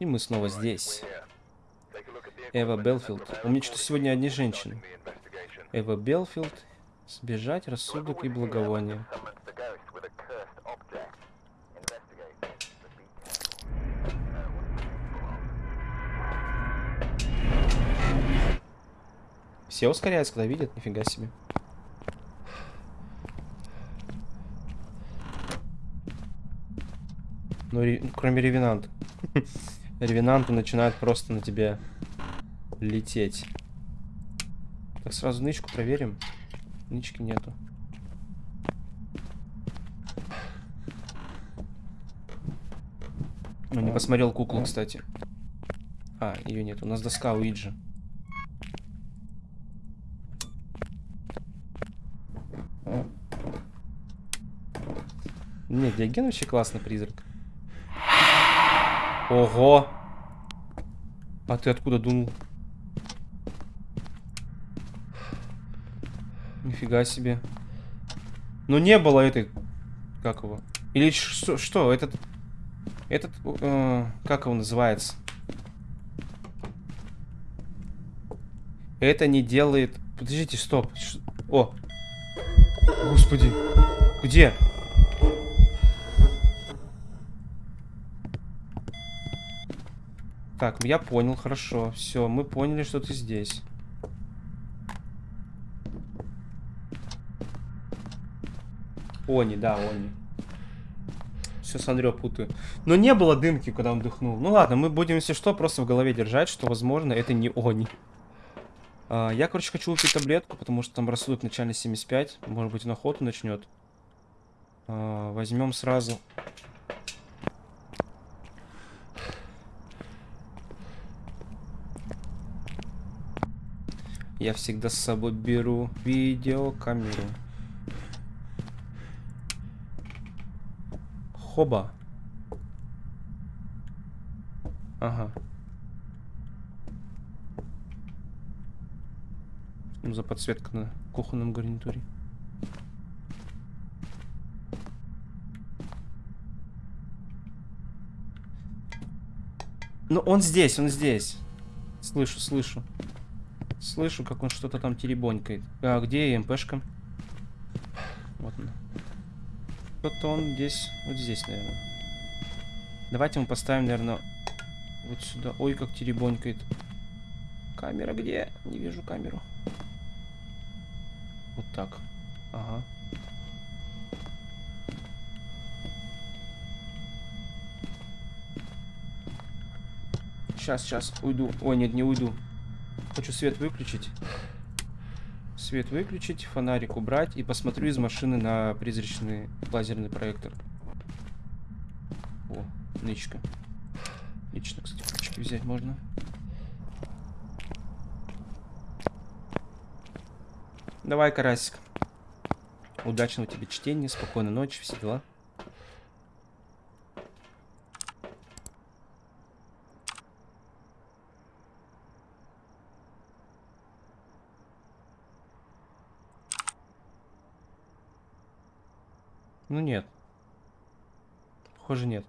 И мы снова здесь. Эва Белфилд. У меня что-то сегодня одни женщины. Эва Белфилд. Сбежать, рассудок и благовоние. Все ускоряются, когда видят, нифига себе. Ну, ре... кроме ревенанта. Ревенанты начинают просто на тебе лететь. Так, сразу нычку проверим. Нычки нету. Ну, не посмотрел куклу, кстати. А, ее нет. У нас доска Уиджи. Нет, Диоген вообще классный призрак. Ого! А ты откуда дунул? Нифига себе. Ну не было этой... Как его? Или что? что этот... Этот... Э, как его называется? Это не делает... Подождите, стоп. О! Господи. Где? Так, я понял, хорошо. Все, мы поняли, что ты здесь. Они, да, они. Все с Андрео путаю. Но не было дымки, когда он дыхнул. Ну ладно, мы будем, если что, просто в голове держать, что, возможно, это не они. А, я, короче, хочу выпить таблетку, потому что там рассудок начальный 75. Может быть, он охоту начнет. А, возьмем сразу Я всегда с собой беру видеокамеру. Хоба. Ага. Что за подсветка на кухонном гарнитуре? Ну, он здесь, он здесь. Слышу, слышу. Слышу, как он что-то там теребонькает. А где МПшка? Вот она. Вот он здесь, вот здесь, наверное. Давайте мы поставим, наверное, вот сюда. Ой, как теребонькает. Камера где? Не вижу камеру. Вот так. Ага. Сейчас, сейчас, уйду. Ой, нет, не уйду. Хочу свет выключить. Свет выключить, фонарик убрать и посмотрю из машины на призрачный лазерный проектор. О, нычка. Лично, кстати, ключики взять можно. Давай, карасик. Удачного тебе чтения, спокойной ночи, все дела. Ну нет. Похоже, нет.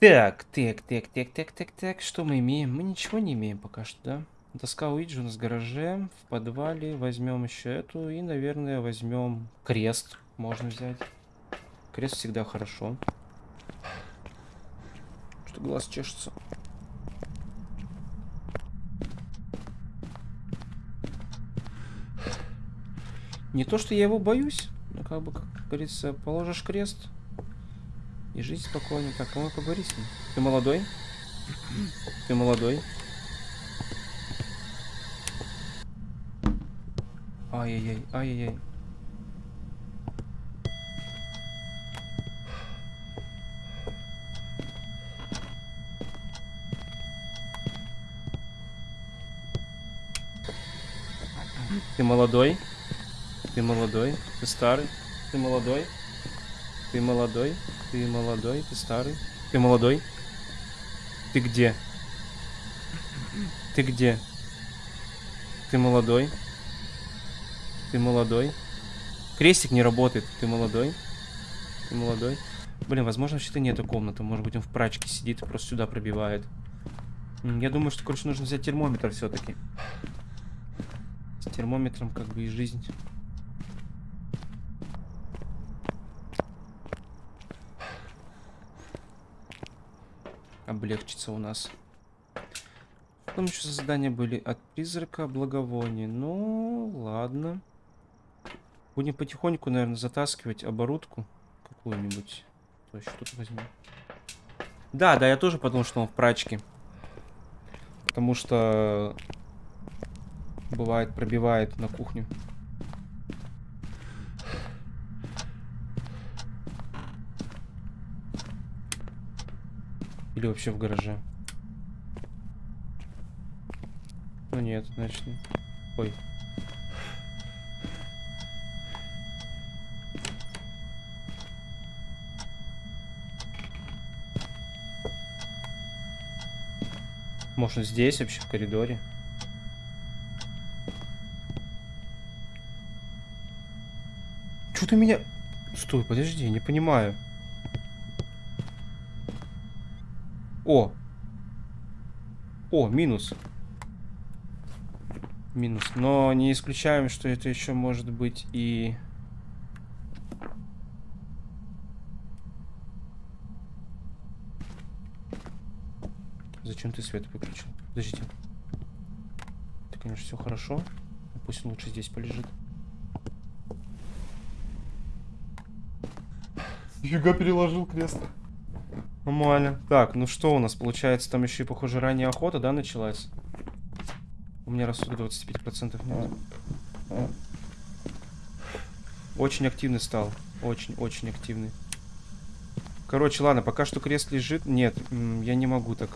Так, так, так, так, так, так, так. Что мы имеем? Мы ничего не имеем пока что, да? Доска Уиджи у нас в гараже, в подвале. Возьмем еще эту. И, наверное, возьмем крест. Можно взять. Крест всегда хорошо. Что глаз чешется. Не то, что я его боюсь, но как бы, как говорится, положишь крест и жить спокойно. Так, кому поговорить с ним? Ты молодой? Ты молодой? Ай-яй-яй, ай-яй-яй. Ты молодой? Ты молодой? Ты старый? Ты молодой? Ты молодой? Ты молодой? Ты старый? Ты молодой? Ты где? Ты где? Ты молодой? Ты молодой? Крестик не работает. Ты молодой? Ты молодой? Блин, возможно, вообще-то нету комнаты. Может быть, он в прачке сидит и просто сюда пробивает. Я думаю, что, короче, нужно взять термометр все-таки. С термометром как бы и жизнь. Облегчится у нас. Там еще задания были от призрака благовоний. Ну, ладно. Будем потихоньку, наверное, затаскивать оборудку какую-нибудь. То есть что-то возьмем. Да, да, я тоже подумал, что он в прачке. Потому что бывает пробивает на кухню. Или вообще в гараже. Ну нет, значит. Ой. Может здесь вообще в коридоре? Что ты меня... Стой, подожди, не понимаю. О! О, минус. Минус. Но не исключаем, что это еще может быть и... Зачем ты свет выключил? Подождите. Это, конечно, все хорошо. но Пусть он лучше здесь полежит. Нифига переложил крест. Нормально. Так, ну что у нас получается? Там еще и, похоже, ранняя охота, да, началась? У меня рассудка 25% нет. Очень активный стал. Очень-очень активный. Короче, ладно, пока что крест лежит. Нет, я не могу так.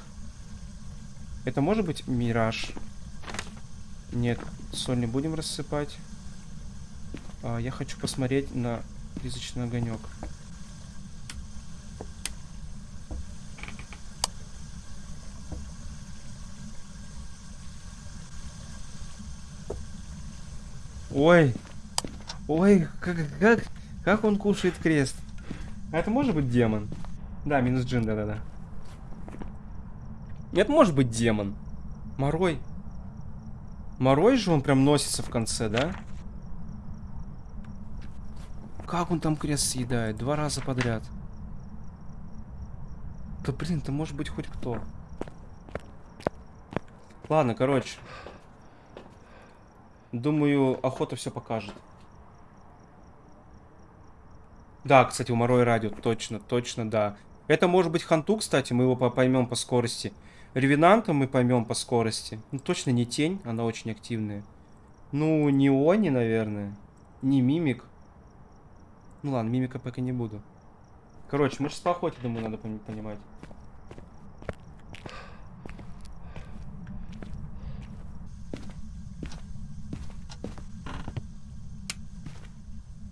Это может быть мираж? Нет, соль не будем рассыпать. А, я хочу посмотреть на призрачный огонек. Ой. Ой, как, как, как он кушает крест? Это может быть демон? Да, минус джин, да-да-да. Это может быть демон. Морой. Морой же он прям носится в конце, да? Как он там крест съедает? Два раза подряд. Да блин, это может быть хоть кто. Ладно, короче. Думаю, охота все покажет. Да, кстати, у Морой радио, точно, точно, да. Это может быть Ханту, кстати, мы его по- поймем по скорости. Ревенанта мы поймем по скорости. Ну, точно не тень, она очень активная. Ну, не Они, наверное. Не Мимик. Ну ладно, Мимика пока не буду. Короче, мы сейчас по охоте, думаю, надо пони- понимать.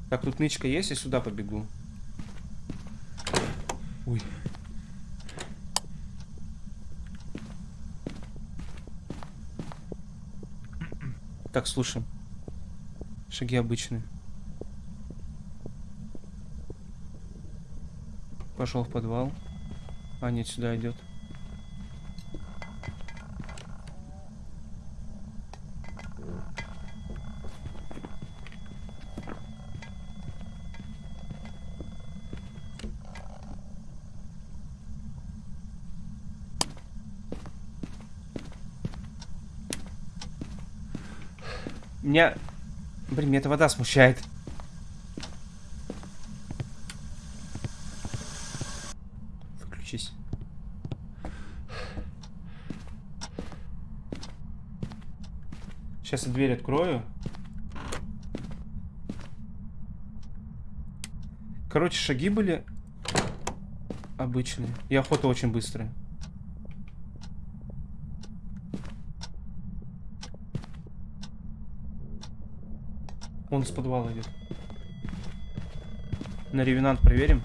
Так, тут нычка есть, я сюда побегу. Ой. Так, слушай. Шаги обычные. Пошел в подвал. А, нет, сюда идет. Меня... Блин, меня эта вода смущает. Выключись. Сейчас я дверь открою. Короче, шаги были обычные. И охота очень быстрая. Он с подвала идет. На ревенант проверим.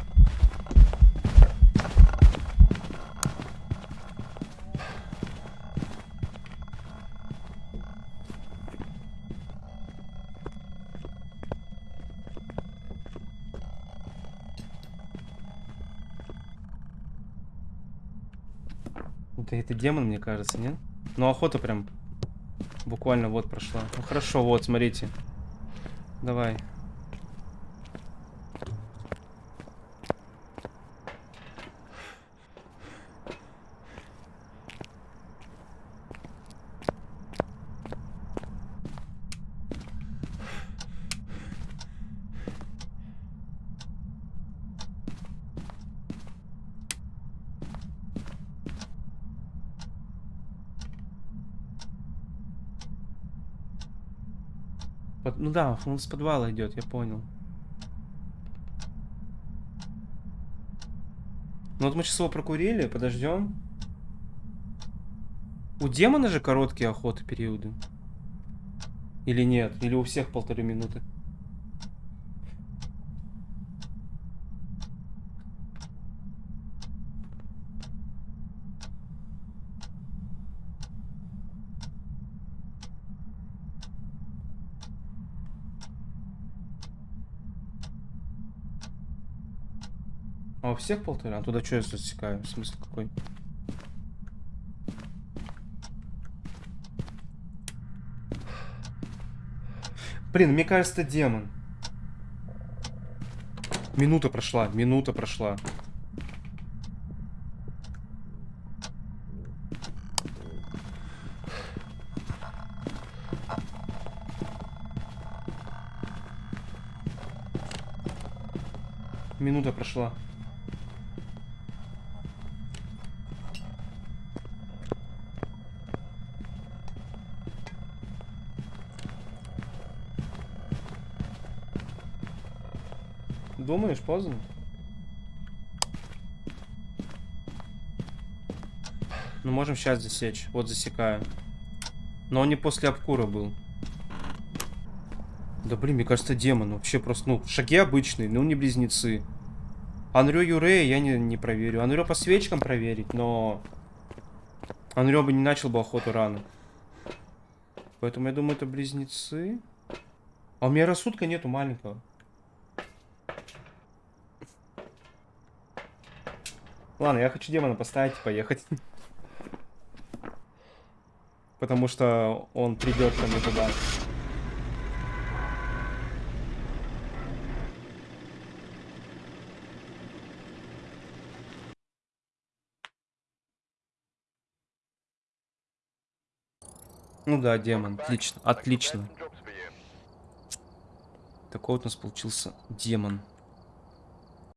Это, это демон, мне кажется, нет? Ну, охота прям буквально вот прошла. Ну, хорошо, вот, смотрите. Давай. Под- Ну да, он с подвала идет, я понял. Ну вот мы сейчас его прокурили, подождем. У демона же короткие охоты периоды. Или нет? Или у всех полторы минуты? У всех полтора? А туда что я засекаю? Смысл какой? Блин, мне кажется, это демон. Минута прошла, минута прошла. Минута прошла. Думаешь, поздно? Ну, можем сейчас засечь. Вот засекаю. Но он не после обкура был. Да блин, мне кажется, демон. Вообще просто, ну, шаги обычные, ну не близнецы. Анрё Юрея я не, не проверю. Анрё по свечкам проверить, но... Анрё бы не начал бы охоту рано. Поэтому я думаю, это близнецы. А у меня рассудка нету маленького. Ладно, я хочу демона поставить поехать. Потому что он придет ко мне туда. Ну да, демон. Отлично. Отлично. Такой вот у нас получился демон.